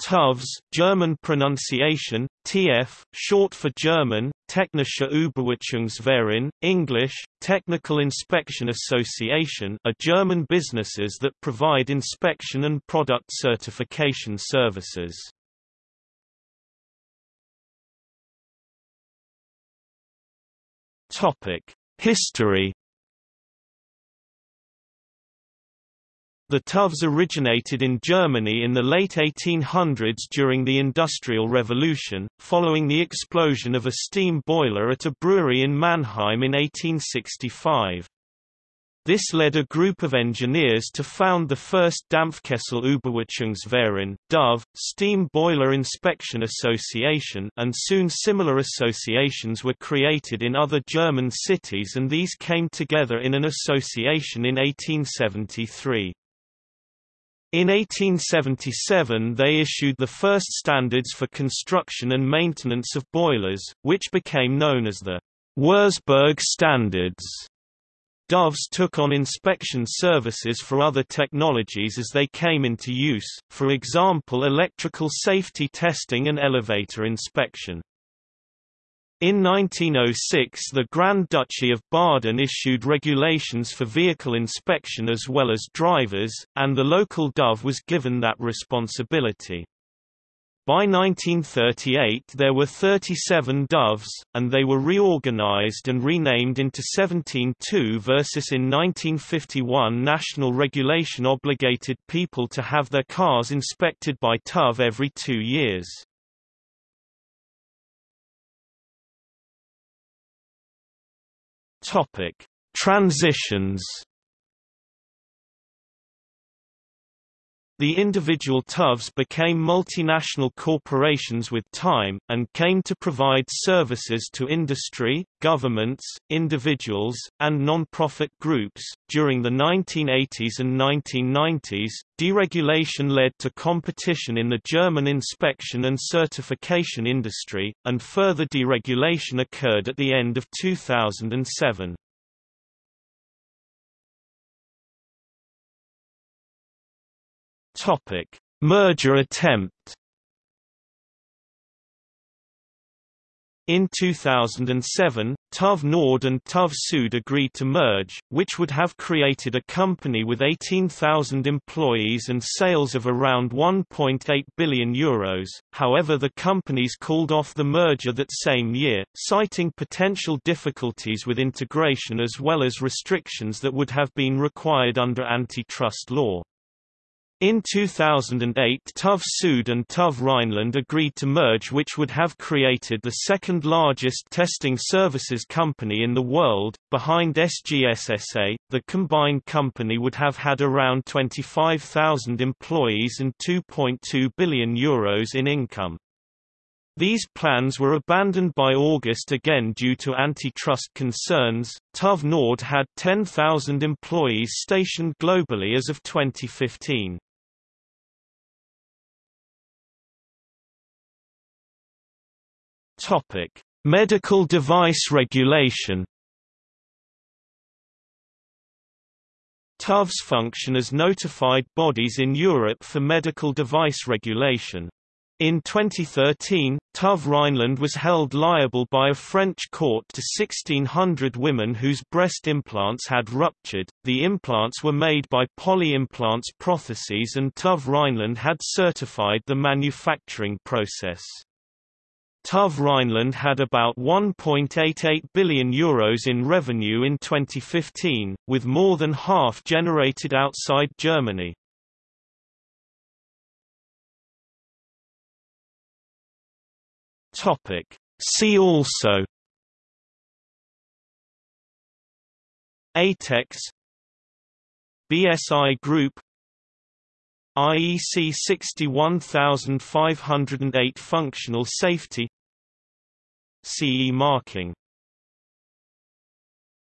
TÜVs German pronunciation, TF, short for German, Technische Überwachungsverein, English, Technical Inspection Association are German businesses that provide inspection and product certification services. History The TÜVs originated in Germany in the late 1800s during the Industrial Revolution, following the explosion of a steam boiler at a brewery in Mannheim in 1865. This led a group of engineers to found the first Dampfkessel Überwachungsverein DUV, Steam Boiler Inspection Association and soon similar associations were created in other German cities and these came together in an association in 1873. In 1877 they issued the first standards for construction and maintenance of boilers, which became known as the Wurzburg Standards. DUVs took on inspection services for other technologies as they came into use, for example electrical safety testing and elevator inspection. In 1906 the Grand Duchy of Baden issued regulations for vehicle inspection as well as drivers, and the local DUV was given that responsibility. By 1938 there were 37 DUVs, and they were reorganized and renamed into 17 TÜVs in 1951 national regulation obligated people to have their cars inspected by TÜV every two years. Topic: Transitions. The individual TÜVs became multinational corporations with time, and came to provide services to industry, governments, individuals, and non-profit groups. During the 1980s and 1990s, deregulation led to competition in the German inspection and certification industry, and further deregulation occurred at the end of 2007. Topic: Merger attempt. In 2007, TÜV Nord and TÜV Süd agreed to merge, which would have created a company with 18,000 employees and sales of around €1.8 billion. Euros. however the companies called off the merger that same year, citing potential difficulties with integration as well as restrictions that would have been required under antitrust law. In 2008 TÜV Süd and TÜV Rheinland agreed to merge which would have created the second largest testing services company in the world, behind SGSSA. The combined company would have had around 25,000 employees and 2.2 billion euros in income. These plans were abandoned by August again due to antitrust concerns. TÜV Nord had 10,000 employees stationed globally as of 2015. Topic: Medical device regulation. TÜVs function as notified bodies in Europe for medical device regulation. In 2013, TÜV Rheinland was held liable by a French court to 1,600 women whose breast implants had ruptured. The implants were made by Poly Implants Protheses and TÜV Rheinland had certified the manufacturing process. TÜV Rheinland had about €1.88 billion Euros in revenue in 2015, with more than half generated outside Germany. See also ATEX BSI Group IEC 61508 Functional Safety CE marking